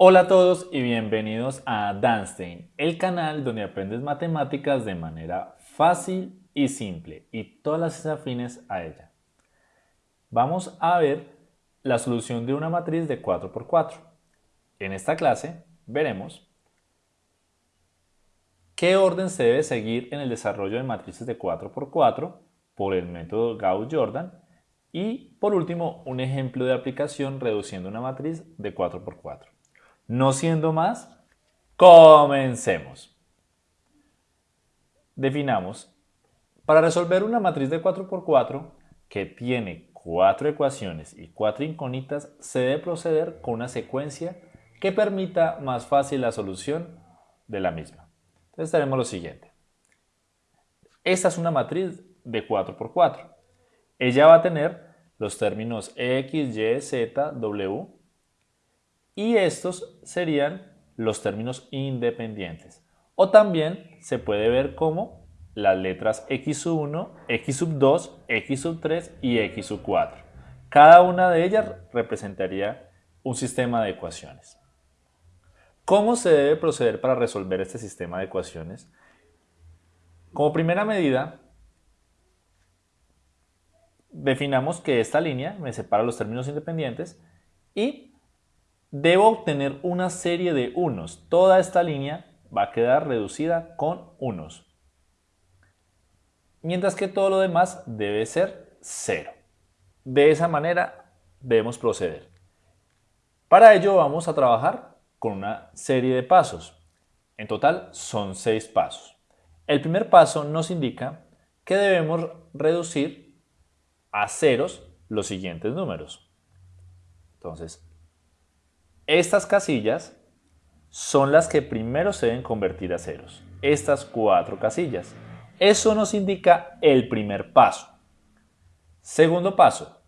Hola a todos y bienvenidos a Danstein, el canal donde aprendes matemáticas de manera fácil y simple y todas las afines a ella. Vamos a ver la solución de una matriz de 4x4. En esta clase veremos qué orden se debe seguir en el desarrollo de matrices de 4x4 por el método Gauss-Jordan y por último un ejemplo de aplicación reduciendo una matriz de 4x4. No siendo más, comencemos. Definamos, para resolver una matriz de 4x4 que tiene cuatro ecuaciones y cuatro incógnitas, se debe proceder con una secuencia que permita más fácil la solución de la misma. Entonces tenemos lo siguiente. Esta es una matriz de 4x4. Ella va a tener los términos x, y, z, w y estos serían los términos independientes. O también se puede ver como las letras x1, x2, x3 y x4. Cada una de ellas representaría un sistema de ecuaciones. ¿Cómo se debe proceder para resolver este sistema de ecuaciones? Como primera medida, definamos que esta línea me separa los términos independientes y Debo obtener una serie de unos. Toda esta línea va a quedar reducida con unos. Mientras que todo lo demás debe ser cero. De esa manera debemos proceder. Para ello vamos a trabajar con una serie de pasos. En total son seis pasos. El primer paso nos indica que debemos reducir a ceros los siguientes números. Entonces, estas casillas son las que primero se deben convertir a ceros. Estas cuatro casillas. Eso nos indica el primer paso. Segundo paso.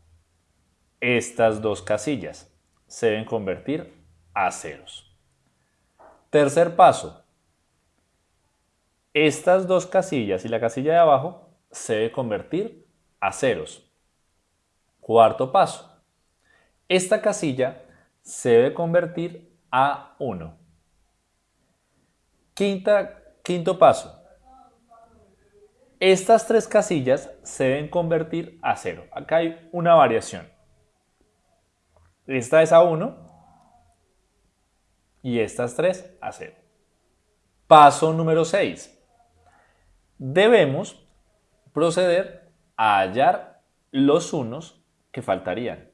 Estas dos casillas se deben convertir a ceros. Tercer paso. Estas dos casillas y la casilla de abajo se deben convertir a ceros. Cuarto paso. Esta casilla se debe convertir a 1. quinto paso. Estas tres casillas se deben convertir a 0. Acá hay una variación. Esta es a 1 y estas tres a 0. Paso número 6. Debemos proceder a hallar los unos que faltarían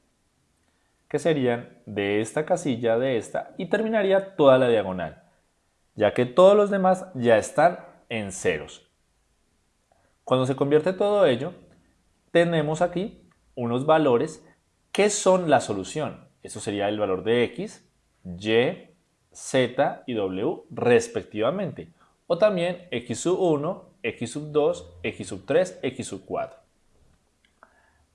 que serían de esta casilla, de esta, y terminaría toda la diagonal, ya que todos los demás ya están en ceros. Cuando se convierte todo ello, tenemos aquí unos valores que son la solución. Eso sería el valor de x, y, z y w respectivamente. O también x1, x2, x3, x4.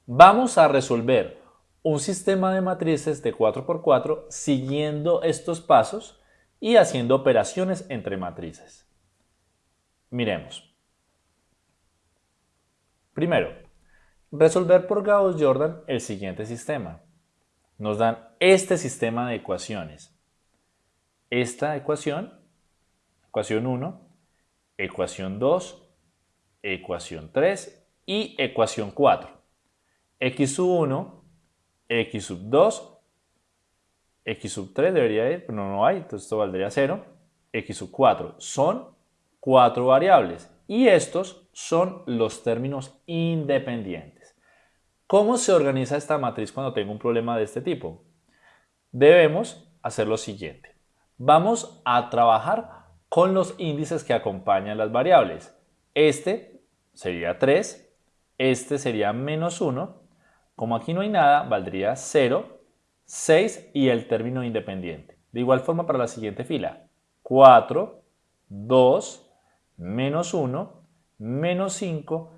Vamos a resolver un sistema de matrices de 4x4 siguiendo estos pasos y haciendo operaciones entre matrices. Miremos. Primero, resolver por Gauss-Jordan el siguiente sistema. Nos dan este sistema de ecuaciones. Esta ecuación, ecuación 1, ecuación 2, ecuación 3 y ecuación 4. x1 x sub 2, x sub 3 debería ir, pero no, hay, entonces esto valdría 0, x sub 4. Son cuatro variables y estos son los términos independientes. ¿Cómo se organiza esta matriz cuando tengo un problema de este tipo? Debemos hacer lo siguiente. Vamos a trabajar con los índices que acompañan las variables. Este sería 3, este sería menos 1 como aquí no hay nada, valdría 0, 6 y el término independiente. De igual forma para la siguiente fila. 4, 2, menos 1, menos 5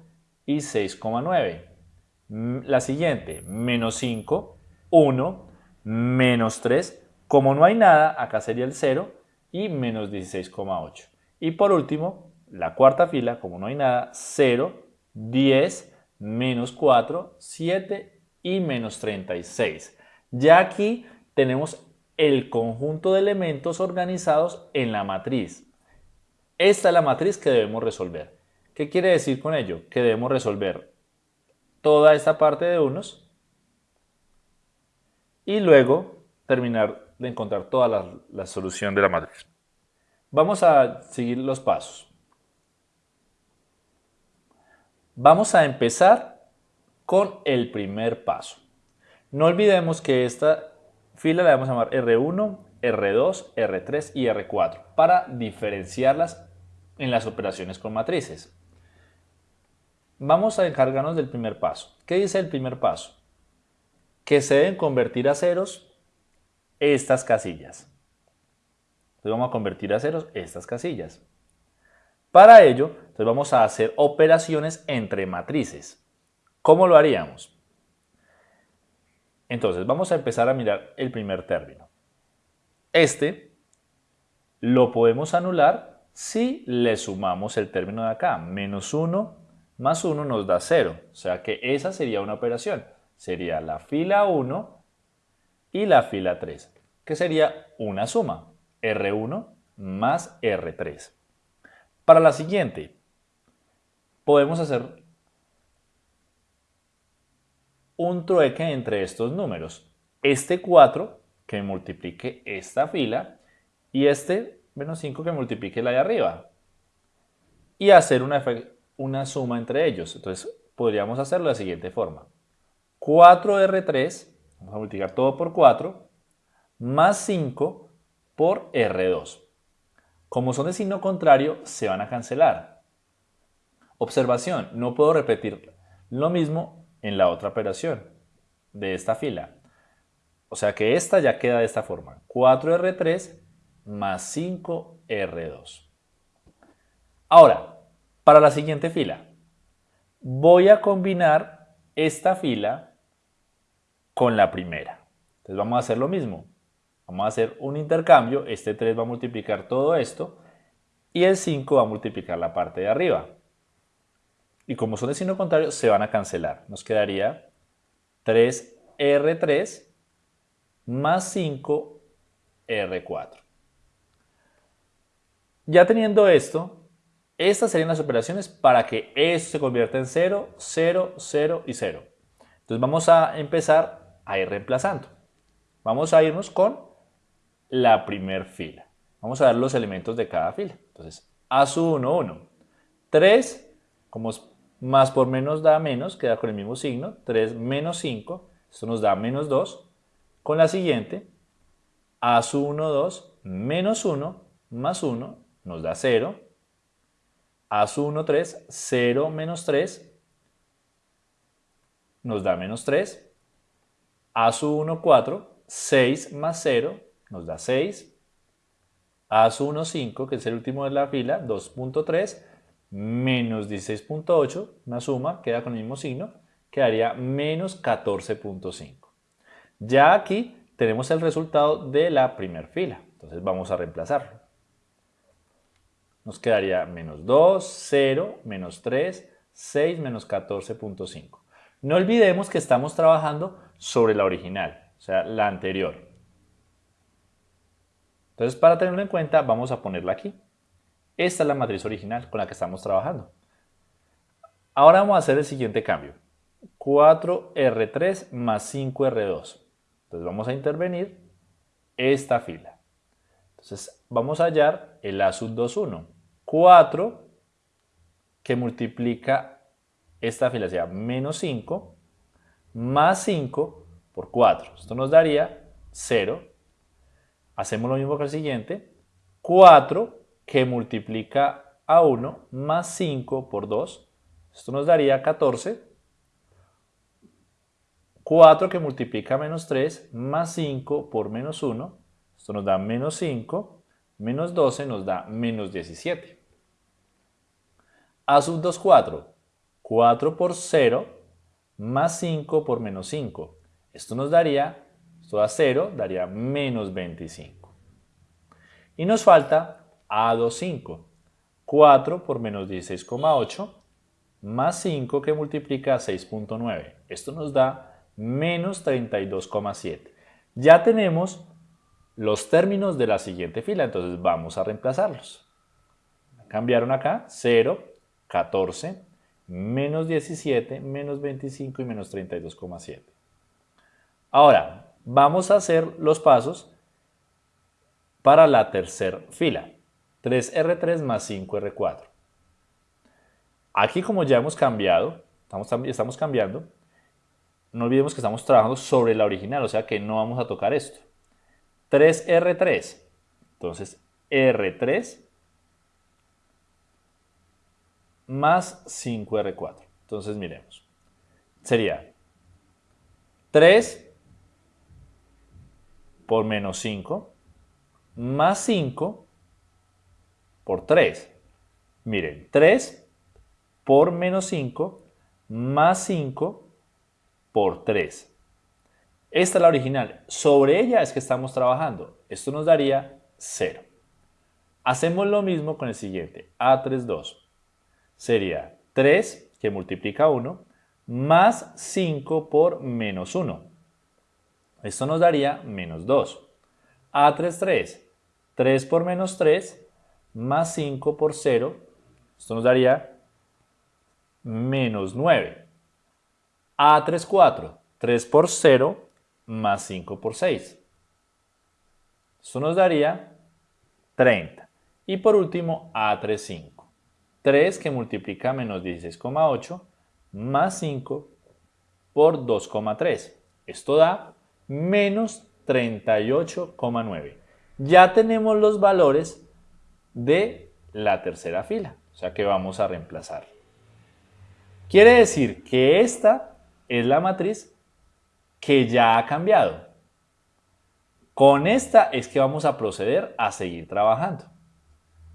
y 6,9. La siguiente, menos 5, 1, menos 3. Como no hay nada, acá sería el 0 y menos 16,8. Y por último, la cuarta fila, como no hay nada, 0, 10, menos 4, 7 y menos 36. Ya aquí tenemos el conjunto de elementos organizados en la matriz. Esta es la matriz que debemos resolver. ¿Qué quiere decir con ello? Que debemos resolver toda esta parte de unos y luego terminar de encontrar toda la, la solución de la matriz. Vamos a seguir los pasos. Vamos a empezar con el primer paso. No olvidemos que esta fila la vamos a llamar R1, R2, R3 y R4 para diferenciarlas en las operaciones con matrices. Vamos a encargarnos del primer paso. ¿Qué dice el primer paso? Que se deben convertir a ceros estas casillas. Entonces vamos a convertir a ceros estas casillas. Para ello, entonces vamos a hacer operaciones entre matrices. ¿Cómo lo haríamos? Entonces, vamos a empezar a mirar el primer término. Este lo podemos anular si le sumamos el término de acá. Menos 1 más 1 nos da 0. O sea que esa sería una operación. Sería la fila 1 y la fila 3, que sería una suma. R1 más R3. Para la siguiente, podemos hacer un trueque entre estos números. Este 4 que multiplique esta fila y este menos 5 que multiplique la de arriba. Y hacer una, una suma entre ellos. Entonces podríamos hacerlo de la siguiente forma. 4R3, vamos a multiplicar todo por 4, más 5 por R2. Como son de signo contrario, se van a cancelar. Observación, no puedo repetir lo mismo en la otra operación de esta fila. O sea que esta ya queda de esta forma. 4R3 más 5R2. Ahora, para la siguiente fila, voy a combinar esta fila con la primera. Entonces vamos a hacer lo mismo. Vamos a hacer un intercambio. Este 3 va a multiplicar todo esto y el 5 va a multiplicar la parte de arriba y como son de signo contrario, se van a cancelar. Nos quedaría 3R3 más 5R4. Ya teniendo esto, estas serían las operaciones para que esto se convierta en 0, 0, 0 y 0. Entonces vamos a empezar a ir reemplazando. Vamos a irnos con la primer fila. Vamos a dar los elementos de cada fila. Entonces, A 1, 1. 3, como más por menos da menos, queda con el mismo signo, 3 menos 5, esto nos da menos 2. Con la siguiente, a su 1, 2, menos 1, más 1, nos da 0. A su 1, 3, 0 menos 3, nos da menos 3. A su 1, 4, 6 más 0, nos da 6. A su 1, 5, que es el último de la fila, 2.3, menos 16.8, una suma, queda con el mismo signo, quedaría menos 14.5. Ya aquí tenemos el resultado de la primera fila, entonces vamos a reemplazarlo. Nos quedaría menos 2, 0, menos 3, 6, menos 14.5. No olvidemos que estamos trabajando sobre la original, o sea, la anterior. Entonces, para tenerlo en cuenta, vamos a ponerla aquí. Esta es la matriz original con la que estamos trabajando. Ahora vamos a hacer el siguiente cambio. 4R3 más 5R2. Entonces vamos a intervenir esta fila. Entonces vamos a hallar el A sub 2, 1. 4 que multiplica esta fila, sea menos 5, más 5 por 4. Esto nos daría 0. Hacemos lo mismo que el siguiente. 4 que multiplica a 1 más 5 por 2. Esto nos daría 14. 4 que multiplica a menos 3 más 5 por menos 1. Esto nos da menos 5. Menos 12 nos da menos 17. A sub 2, 4. 4 por 0 más 5 por menos 5. Esto nos daría, esto da 0, daría menos 25. Y nos falta a25. 4 por menos 16,8 más 5 que multiplica 6.9. Esto nos da menos 32,7. Ya tenemos los términos de la siguiente fila. Entonces vamos a reemplazarlos. Cambiaron acá 0, 14, menos 17, menos 25 y menos 32,7. Ahora, vamos a hacer los pasos para la tercera fila. 3R3 más 5R4. Aquí como ya hemos cambiado, estamos, cambiando, no olvidemos que estamos trabajando sobre la original, o sea que no vamos a tocar esto. 3R3, entonces R3 más 5R4. Entonces miremos. Sería 3 por menos 5 más 5 por 3. Miren, 3 por menos 5 más 5 por 3. Esta es la original. Sobre ella es que estamos trabajando. Esto nos daría 0. Hacemos lo mismo con el siguiente. A3, 2 sería 3, que multiplica 1, más 5 por menos 1. Esto nos daría menos 2. A3, 3. 3 por menos 3, más 5 por 0. Esto nos daría menos 9. A3, 4. 3 por 0, más 5 por 6. Esto nos daría 30. Y por último, A3, 5. 3 que multiplica menos 16,8 más 5 por 2,3. Esto da menos 38,9. Ya tenemos los valores de la tercera fila, o sea que vamos a reemplazar. Quiere decir que esta es la matriz que ya ha cambiado. Con esta es que vamos a proceder a seguir trabajando.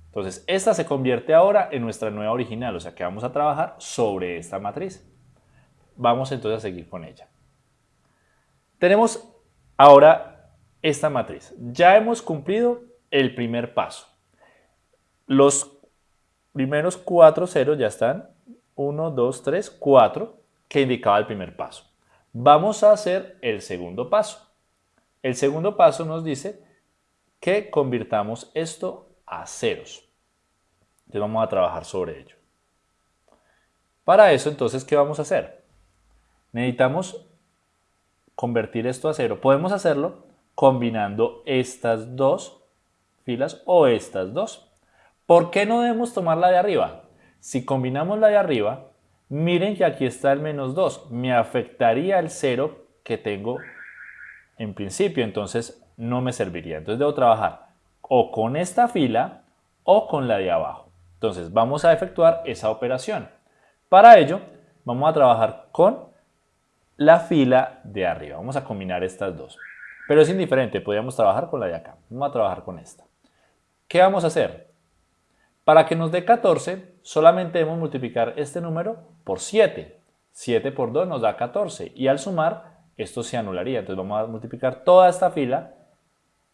Entonces, esta se convierte ahora en nuestra nueva original, o sea que vamos a trabajar sobre esta matriz. Vamos entonces a seguir con ella. Tenemos ahora esta matriz. Ya hemos cumplido el primer paso. Los primeros cuatro ceros ya están. 1, 2, 3, 4, que indicaba el primer paso. Vamos a hacer el segundo paso. El segundo paso nos dice que convirtamos esto a ceros. Entonces vamos a trabajar sobre ello. Para eso, entonces, ¿qué vamos a hacer? Necesitamos convertir esto a cero. Podemos hacerlo combinando estas dos filas o estas dos. ¿Por qué no debemos tomar la de arriba? Si combinamos la de arriba, miren que aquí está el menos 2. Me afectaría el cero que tengo en principio, entonces no me serviría. Entonces debo trabajar o con esta fila o con la de abajo. Entonces vamos a efectuar esa operación. Para ello vamos a trabajar con la fila de arriba. Vamos a combinar estas dos. Pero es indiferente, podríamos trabajar con la de acá. Vamos a trabajar con esta. ¿Qué vamos a hacer? Para que nos dé 14, solamente debemos multiplicar este número por 7. 7 por 2 nos da 14 y al sumar esto se anularía. Entonces vamos a multiplicar toda esta fila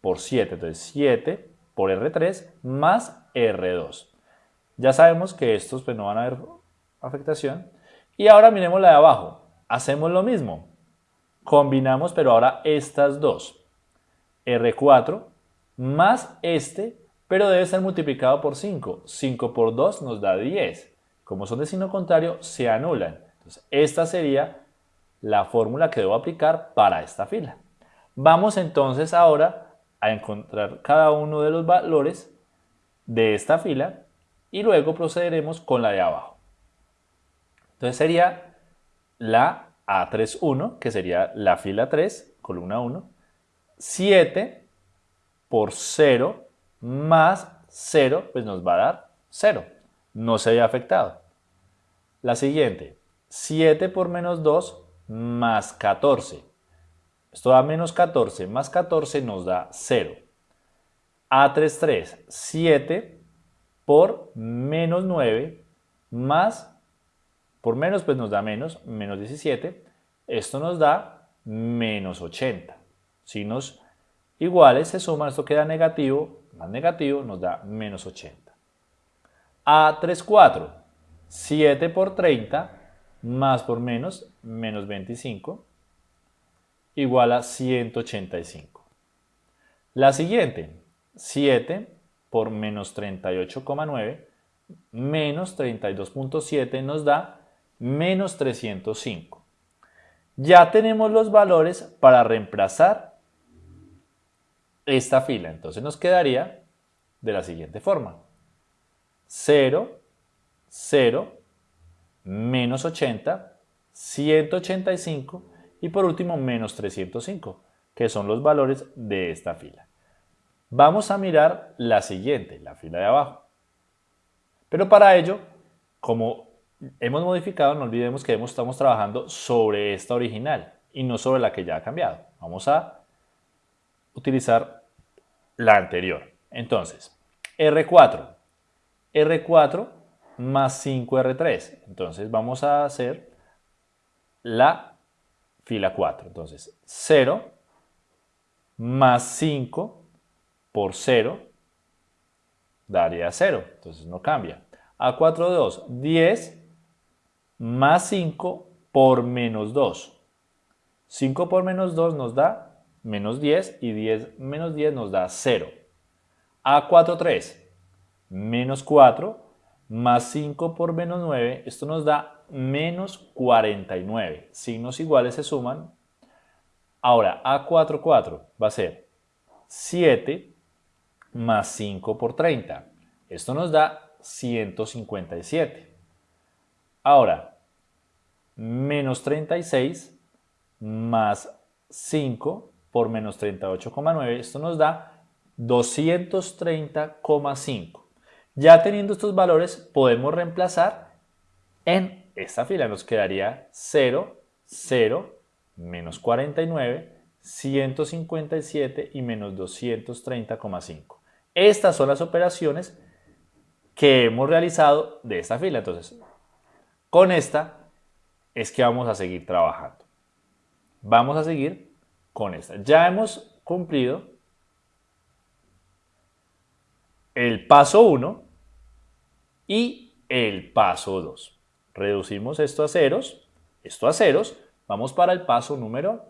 por 7. Entonces 7 por R3 más R2. Ya sabemos que estos pues, no van a haber afectación. Y ahora miremos la de abajo. Hacemos lo mismo. Combinamos, pero ahora estas dos. R4 más este, pero debe ser multiplicado por 5. 5 por 2 nos da 10. Como son de signo contrario, se anulan. Entonces, esta sería la fórmula que debo aplicar para esta fila. Vamos entonces ahora a encontrar cada uno de los valores de esta fila y luego procederemos con la de abajo. Entonces sería la A31, que sería la fila 3, columna 1, 7 por 0 más 0, pues nos va a dar 0. No se haya afectado. La siguiente, 7 por menos 2 más 14. Esto da menos 14, más 14 nos da 0. A33, 7 por menos 9 más, por menos pues nos da menos, menos 17. Esto nos da menos 80. Signos iguales se suman, esto queda negativo, más negativo nos da menos 80. A34, 7 por 30 más por menos, menos 25 igual a 185. La siguiente, 7 por menos 38,9 menos 32.7 nos da menos 305. Ya tenemos los valores para reemplazar esta fila. Entonces nos quedaría de la siguiente forma. 0, 0, menos 80, 185 y por último menos 305, que son los valores de esta fila. Vamos a mirar la siguiente, la fila de abajo. Pero para ello, como hemos modificado, no olvidemos que estamos trabajando sobre esta original y no sobre la que ya ha cambiado. Vamos a utilizar la anterior. Entonces, R4. R4 más 5R3. Entonces vamos a hacer la fila 4. Entonces 0 más 5 por 0 daría 0. Entonces no cambia. A4 2, 10 más 5 por menos 2. 5 por menos 2 nos da menos 10 y 10 menos 10 nos da 0. A4 3, menos 4 más 5 por menos 9, esto nos da menos 49. Signos iguales se suman. Ahora, A4, 4 va a ser 7 más 5 por 30. Esto nos da 157. Ahora, menos 36 más 5 por menos 38,9. Esto nos da 230,5. Ya teniendo estos valores, podemos reemplazar en esta fila. Nos quedaría 0, 0, menos 49, 157 y menos 230,5. Estas son las operaciones que hemos realizado de esta fila. Entonces, con esta es que vamos a seguir trabajando. Vamos a seguir con esta. Ya hemos cumplido el paso 1 y el paso 2. Reducimos esto a ceros, esto a ceros, vamos para el paso número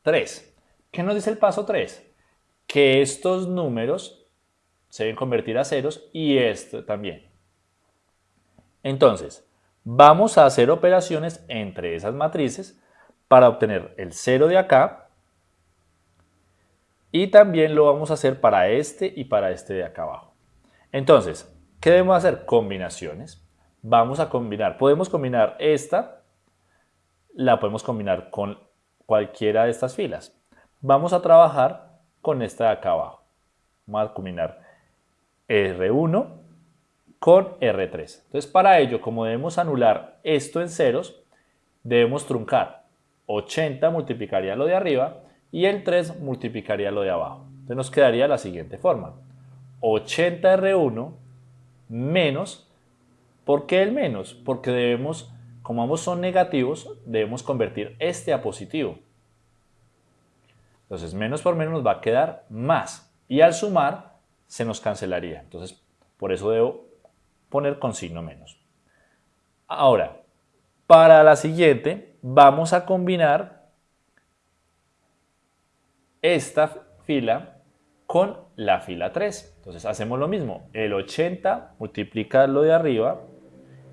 3. ¿Qué nos dice el paso 3? Que estos números se deben convertir a ceros y esto también. Entonces, vamos a hacer operaciones entre esas matrices para obtener el 0 de acá y también lo vamos a hacer para este y para este de acá abajo. Entonces, ¿Qué debemos hacer? Combinaciones. Vamos a combinar. Podemos combinar esta, la podemos combinar con cualquiera de estas filas. Vamos a trabajar con esta de acá abajo. Vamos a combinar R1 con R3. Entonces, para ello, como debemos anular esto en ceros, debemos truncar. 80 multiplicaría lo de arriba y el 3 multiplicaría lo de abajo. Entonces nos quedaría la siguiente forma. 80R1 menos. ¿Por qué el menos? Porque debemos, como ambos son negativos, debemos convertir este a positivo. Entonces, menos por menos nos va a quedar más. Y al sumar, se nos cancelaría. Entonces, por eso debo poner con signo menos. Ahora, para la siguiente, vamos a combinar esta fila con la fila 3. Entonces hacemos lo mismo, el 80 multiplica lo de arriba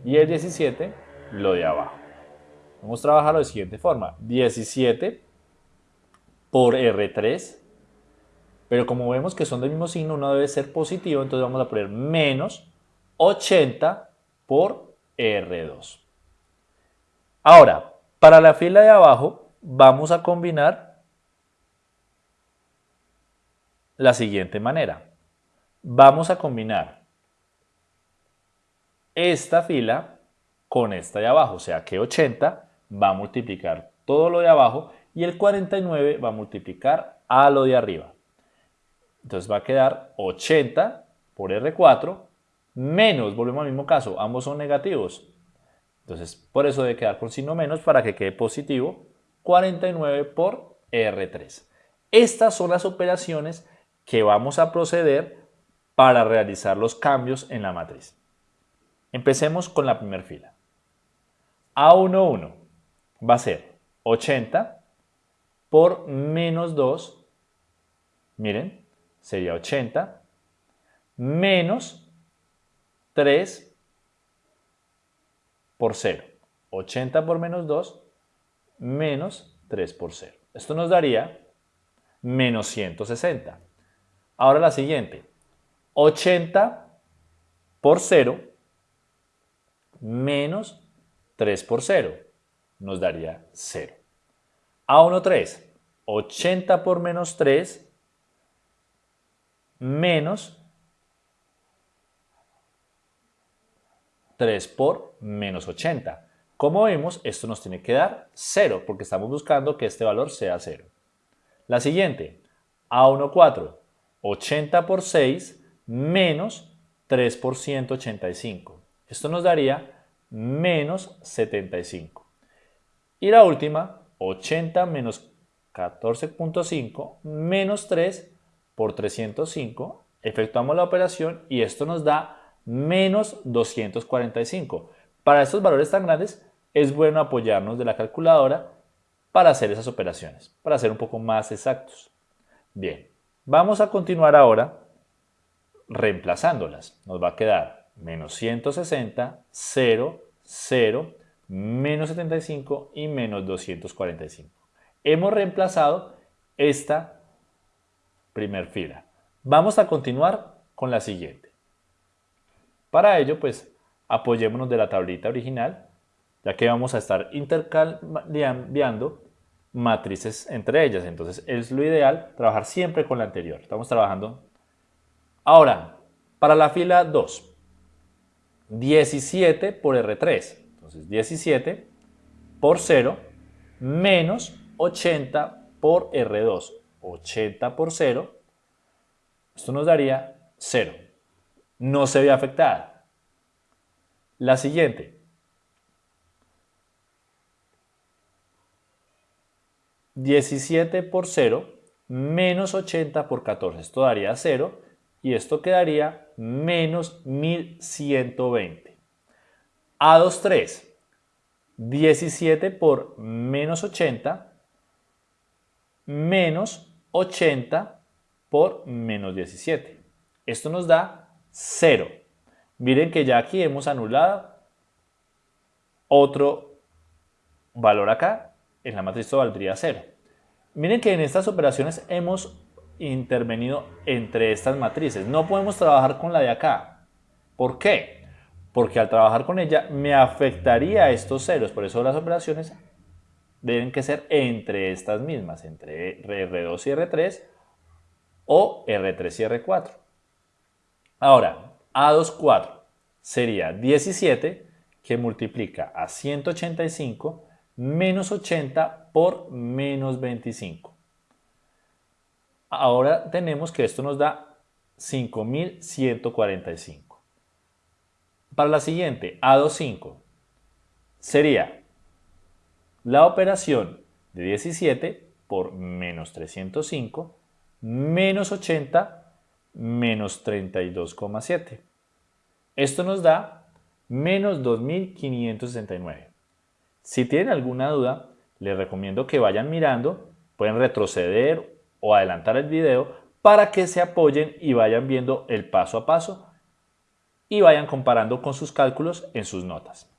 y el 17 lo de abajo. Vamos a trabajar de siguiente forma, 17 por R3, pero como vemos que son del mismo signo, uno debe ser positivo, entonces vamos a poner menos 80 por R2. Ahora, para la fila de abajo vamos a combinar la siguiente manera. Vamos a combinar esta fila con esta de abajo, o sea que 80 va a multiplicar todo lo de abajo y el 49 va a multiplicar a lo de arriba. Entonces va a quedar 80 por R4 menos, volvemos al mismo caso, ambos son negativos. Entonces por eso debe quedar con signo menos para que quede positivo 49 por R3. Estas son las operaciones que vamos a proceder para realizar los cambios en la matriz. Empecemos con la primera fila. A11 va a ser 80 por menos 2, miren, sería 80 menos 3 por 0. 80 por menos 2 menos 3 por 0. Esto nos daría menos 160. Ahora la siguiente. 80 por 0 menos 3 por 0 nos daría 0. A1, 3. 80 por menos 3 menos 3 por menos 80. Como vemos, esto nos tiene que dar 0, porque estamos buscando que este valor sea 0. La siguiente, A1, 4, 80 por 6 menos 3 por 185. Esto nos daría menos 75. Y la última, 80 menos 14.5 menos 3 por 305. Efectuamos la operación y esto nos da menos 245. Para estos valores tan grandes es bueno apoyarnos de la calculadora para hacer esas operaciones, para ser un poco más exactos. Bien, vamos a continuar ahora reemplazándolas. Nos va a quedar menos 160, 0, 0, menos 75 y menos 245. Hemos reemplazado esta primer fila. Vamos a continuar con la siguiente. Para ello, pues, apoyémonos de la tablita original ya que vamos a estar intercambiando matrices entre ellas. Entonces es lo ideal trabajar siempre con la anterior. Estamos trabajando. Ahora, para la fila 2, 17 por R3. Entonces 17 por 0 menos 80 por R2. 80 por 0. Esto nos daría 0. No se ve afectada. La siguiente, 17 por 0 menos 80 por 14. Esto daría 0 y esto quedaría menos 1120. A2, 3. 17 por menos 80 menos 80 por menos 17. Esto nos da 0. Miren que ya aquí hemos anulado otro valor acá en la matriz esto valdría 0. Miren que en estas operaciones hemos intervenido entre estas matrices. No podemos trabajar con la de acá. ¿Por qué? Porque al trabajar con ella me afectaría estos ceros. Por eso las operaciones deben que ser entre estas mismas, entre R2 y R3 o R3 y R4. Ahora, A2, 4 sería 17 que multiplica a 185 menos 80 por menos 25. Ahora tenemos que esto nos da 5145. Para la siguiente, A25, sería la operación de 17 por menos 305 menos 80 menos 32,7. Esto nos da menos 2569. Si tienen alguna duda, les recomiendo que vayan mirando, pueden retroceder o adelantar el video para que se apoyen y vayan viendo el paso a paso y vayan comparando con sus cálculos en sus notas.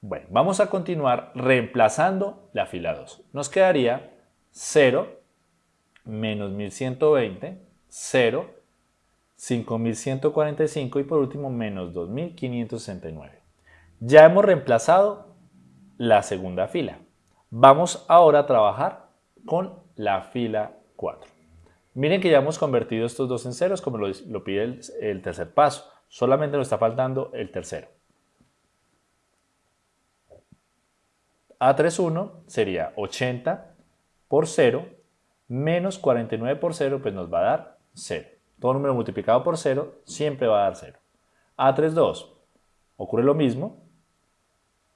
Bueno, vamos a continuar reemplazando la fila 2. Nos quedaría 0 menos 1120, 0, 5145 y por último menos 2569. Ya hemos reemplazado la segunda fila. Vamos ahora a trabajar con la fila 4. Miren que ya hemos convertido estos dos en ceros como lo, pide el, el tercer paso. Solamente nos está faltando el tercero. A31 sería 80 por 0 menos 49 por 0, pues nos va a dar 0. Todo número multiplicado por 0 siempre va a dar 0. A32 ocurre lo mismo,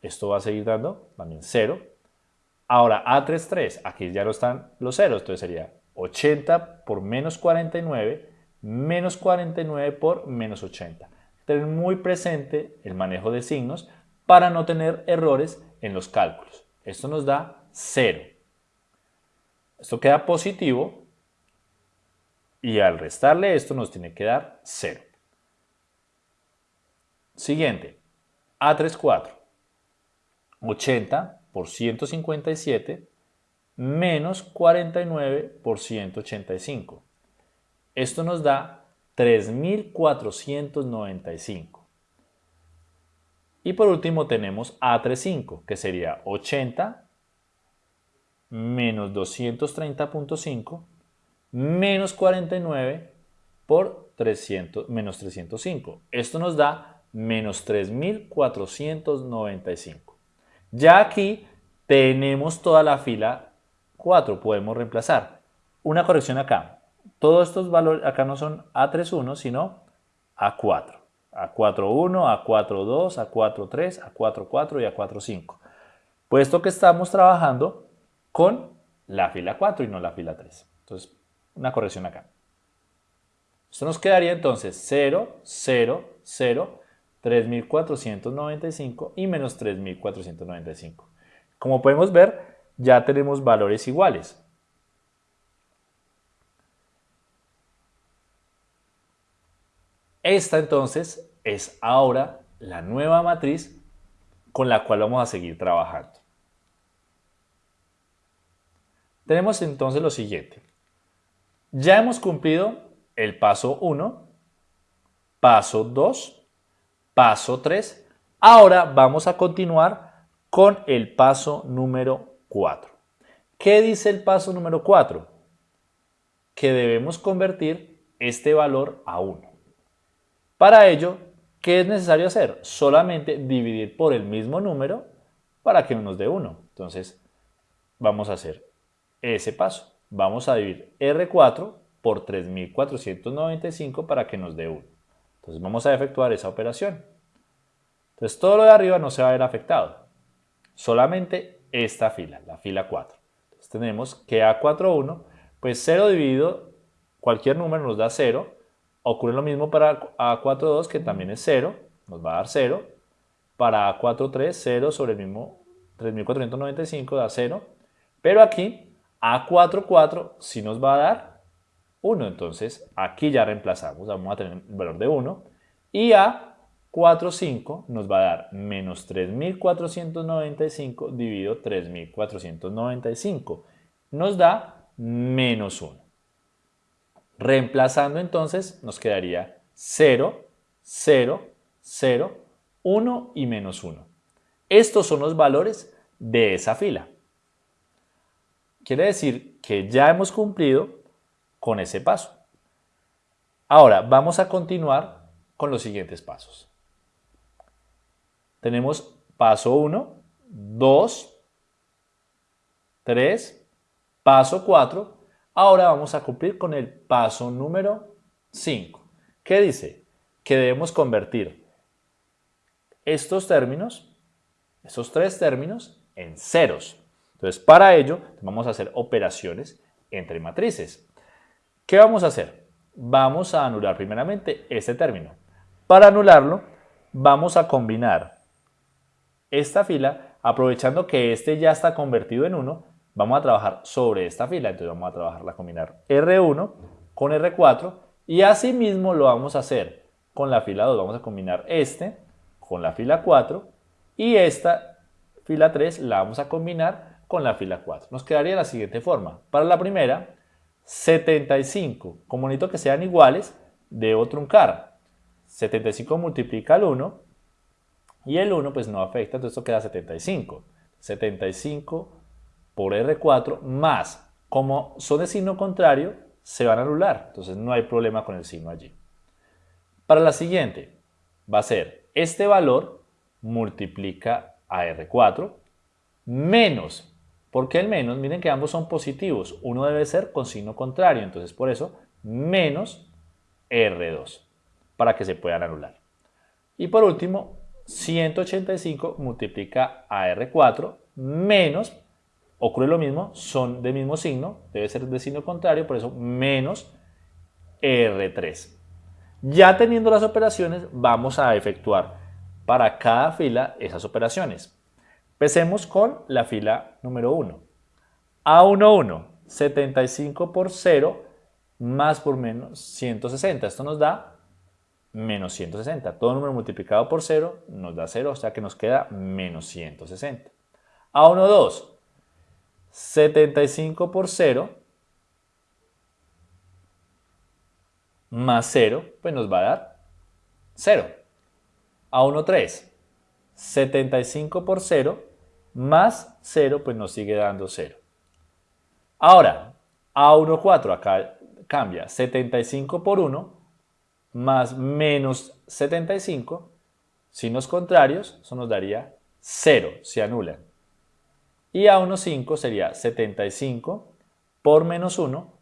esto va a seguir dando también 0. Ahora A33, aquí ya no están los ceros, entonces sería 80 por menos 49, menos 49 por menos 80. Tener muy presente el manejo de signos para no tener errores en los cálculos. Esto nos da 0. Esto queda positivo Y al restarle esto nos tiene que dar 0. Siguiente, A34. 80 por 157 menos 49 por 185. Esto nos da 3.495. Y por último tenemos A35, que sería 80 menos 230.5 menos 49 por 300, menos 305. Esto nos da menos 3.495. Ya aquí tenemos toda la fila 4, podemos reemplazar. Una corrección acá. Todos estos valores acá no son A31, sino A4. A41, A42, A43, A44 y A45. Puesto que estamos trabajando con la fila 4 y no la fila 3. Entonces, una corrección acá. Esto nos quedaría entonces 0, 0, 0, 3.495 y menos 3.495. Como podemos ver, ya tenemos valores iguales. Esta entonces es ahora la nueva matriz con la cual vamos a seguir trabajando. Tenemos entonces lo siguiente. Ya hemos cumplido el paso 1, paso 2, paso 3. Ahora vamos a continuar con el paso número 4. ¿Qué dice el paso número 4? Que debemos convertir este valor a 1. Para ello, ¿qué es necesario hacer? Solamente dividir por el mismo número para que nos dé 1. Entonces, vamos a hacer ese paso. Vamos a dividir R4 por 3495 para que nos dé 1. Entonces vamos a efectuar esa operación. Entonces todo lo de arriba no se va a ver afectado. Solamente esta fila, la fila 4. Entonces tenemos que A41, pues 0 dividido cualquier número nos da 0. Ocurre lo mismo para A42 que también es 0, nos va a dar 0. Para A43, 0 sobre el mismo 3495 da 0. Pero aquí a44 sí nos va a dar 1, entonces aquí ya reemplazamos, vamos a tener un valor de 1. Y A45 nos va a dar menos 3.495 dividido 3.495. Nos da menos 1. Reemplazando entonces nos quedaría 0, 0, 0, 1 y menos 1. Estos son los valores de esa fila. Quiere decir que ya hemos cumplido con ese paso. Ahora vamos a continuar con los siguientes pasos. Tenemos paso 1, 2, 3, paso 4. Ahora vamos a cumplir con el paso número 5. ¿Qué dice? Que debemos convertir estos términos, estos tres términos, en ceros. Entonces, para ello, vamos a hacer operaciones entre matrices. ¿Qué vamos a hacer? Vamos a anular primeramente este término. Para anularlo, vamos a combinar esta fila, aprovechando que este ya está convertido en 1, vamos a trabajar sobre esta fila. Entonces vamos a trabajarla, combinar R1 con R4 y asimismo lo vamos a hacer con la fila 2. Vamos a combinar este con la fila 4 y esta fila 3 la vamos a combinar con la fila 4. Nos quedaría de la siguiente forma. Para la primera, 75. Como necesito que sean iguales, debo truncar. 75 multiplica el 1 y el 1 pues no afecta, entonces esto queda 75. 75 por R4 más, como son de signo contrario, se van a anular, entonces no hay problema con el signo allí. Para la siguiente, va a ser este valor multiplica a R4 menos ¿Por qué el menos? Miren que ambos son positivos. Uno debe ser con signo contrario. Entonces, por eso, menos R2 para que se puedan anular. Y por último, 185 multiplica a R4 menos, ocurre lo mismo, son de mismo signo, debe ser de signo contrario, por eso menos R3. Ya teniendo las operaciones, vamos a efectuar para cada fila esas operaciones. Empecemos con la fila número 1. A11, 75 por 0 más por menos 160. Esto nos da menos 160. Todo número multiplicado por 0 nos da 0, o sea que nos queda menos 160. A1, 2. 75 por 0 más 0, pues nos va a dar 0. A1, 3. 75 por 0 más 0, pues nos sigue dando 0. Ahora, A1, 4, acá cambia 75 por 1 más menos 75, signos contrarios, eso nos daría 0, se anulan. Y A1, 5 sería 75 por menos 1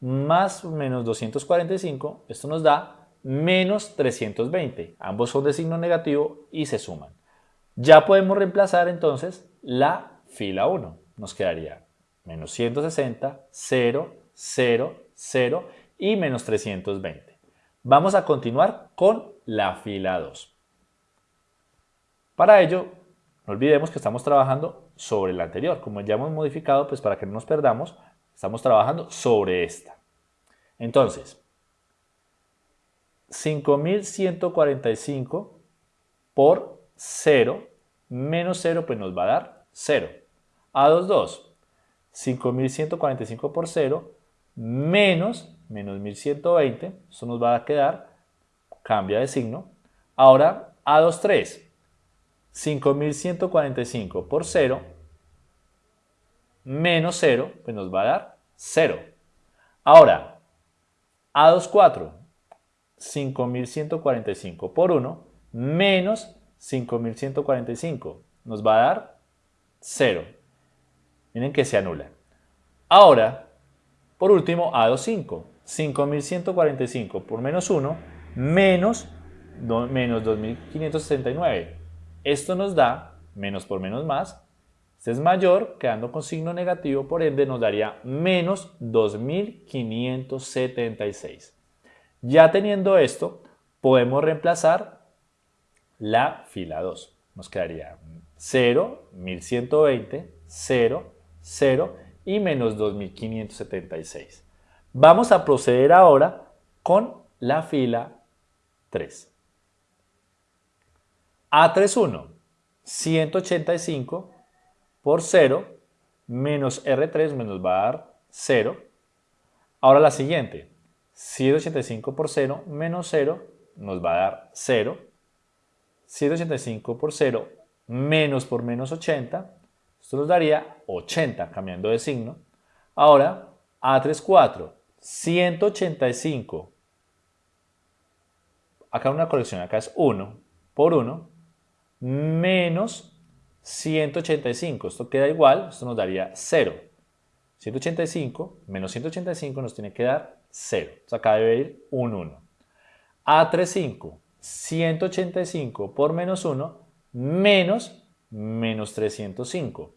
más menos 245, esto nos da menos 320. Ambos son de signo negativo y se suman. Ya podemos reemplazar entonces la fila 1. Nos quedaría menos 160, 0, 0, 0 y menos 320. Vamos a continuar con la fila 2. Para ello, no olvidemos que estamos trabajando sobre la anterior. Como ya hemos modificado, pues para que no nos perdamos, estamos trabajando sobre esta. Entonces, 5145 por 0 menos 0 pues nos va a dar 0. A22, 5145 por 0 menos menos 1120, eso nos va a quedar, cambia de signo. Ahora A23, 5145 por 0 menos 0, pues nos va a dar 0. Ahora, A24, 5145 por 1 menos 5145 nos va a dar 0. Miren que se anula. Ahora, por último, A25, 5145 por menos 1 menos, menos 2569. Esto nos da menos por menos más. Este es mayor, quedando con signo negativo, por ende nos daría menos 2576. Ya teniendo esto, podemos reemplazar la fila 2. Nos quedaría 0, 1120, 0, 0 y menos 2576. Vamos a proceder ahora con la fila 3. A31, 185 por 0 menos R3 nos va a dar 0. Ahora la siguiente, 185 por 0 menos 0 nos va a dar 0. 185 por 0 menos por menos 80, esto nos daría 80 cambiando de signo. Ahora A34, 185, acá una colección, acá es 1 por 1, menos 185, esto queda igual, esto nos daría 0. 185 menos 185 nos tiene que dar 0. Entonces acá debe ir un 1. A35, 185 por menos 1, menos menos 305.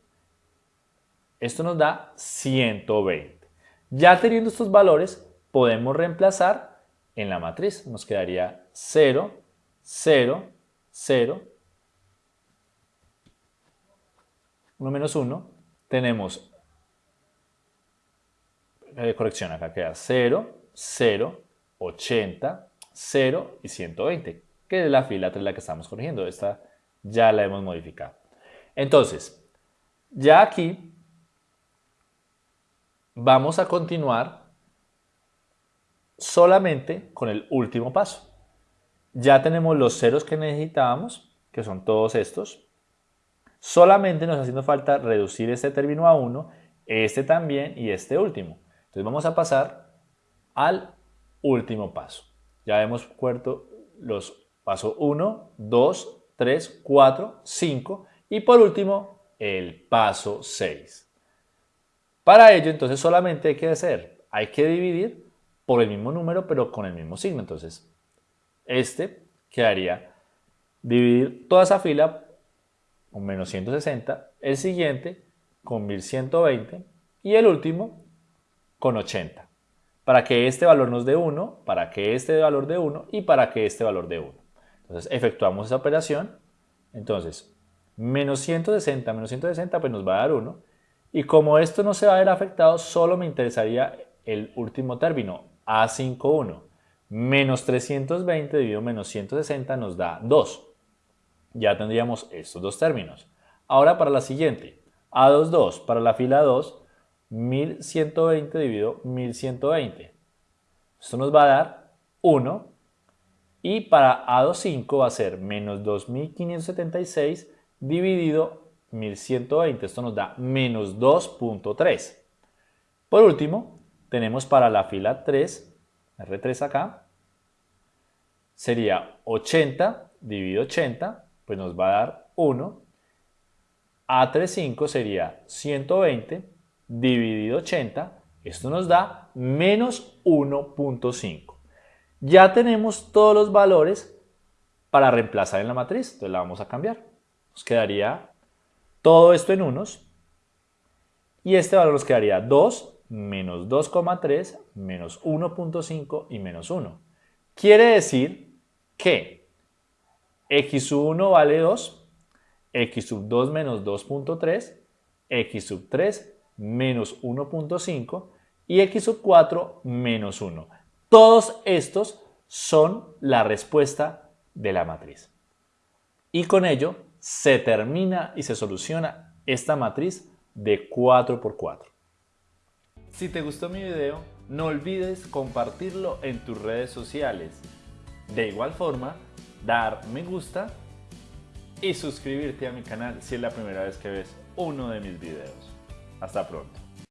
Esto nos da 120. Ya teniendo estos valores, podemos reemplazar en la matriz. Nos quedaría 0, 0, 0, 1 menos 1. Tenemos eh, corrección, acá queda 0, 0, 80, 0 y 120, que es la fila 3 la que estamos corrigiendo. Esta ya la hemos modificado. Entonces, ya aquí vamos a continuar solamente con el último paso. Ya tenemos los ceros que necesitábamos, que son todos estos. Solamente nos haciendo falta reducir este término a 1, este también y este último. Entonces vamos a pasar al último paso. Ya hemos puesto los pasos 1, 2, 3, 4, 5 y por último el paso 6. Para ello entonces solamente hay que hacer, hay que dividir por el mismo número pero con el mismo signo. Entonces este quedaría dividir toda esa fila con menos 160, el siguiente con 1120 y el último con 80. Para que este valor nos dé 1, para que este valor dé 1 y para que este valor dé 1. Entonces efectuamos esa operación. Entonces, menos 160 menos 160 pues nos va a dar 1. Y como esto no se va a ver afectado, solo me interesaría el último término, A51, menos 320 dividido menos 160 nos da 2. Ya tendríamos estos dos términos. Ahora para la siguiente, A22, para la fila 2, 1120 dividido 1120. Esto nos va a dar 1 y para A25 va a ser menos 2576 dividido 1120. Esto nos da menos 2.3. Por último, tenemos para la fila 3, R3 acá, sería 80 dividido 80, pues nos va a dar 1. A35 sería 120 dividido 80, esto nos da menos 1.5. Ya tenemos todos los valores para reemplazar en la matriz, entonces la vamos a cambiar. Nos quedaría todo esto en unos y este valor nos quedaría 2 menos 2,3 menos 1.5 y menos 1. Quiere decir que x sub 1 vale 2, x sub 2 menos 2.3, x sub 3 menos 1.5 y x sub 4 menos 1. Todos estos son la respuesta de la matriz. Y con ello se termina y se soluciona esta matriz de 4 por 4. Si te gustó mi video, no olvides compartirlo en tus redes sociales. De igual forma, dar me gusta y suscribirte a mi canal si es la primera vez que ves uno de mis videos. Hasta pronto.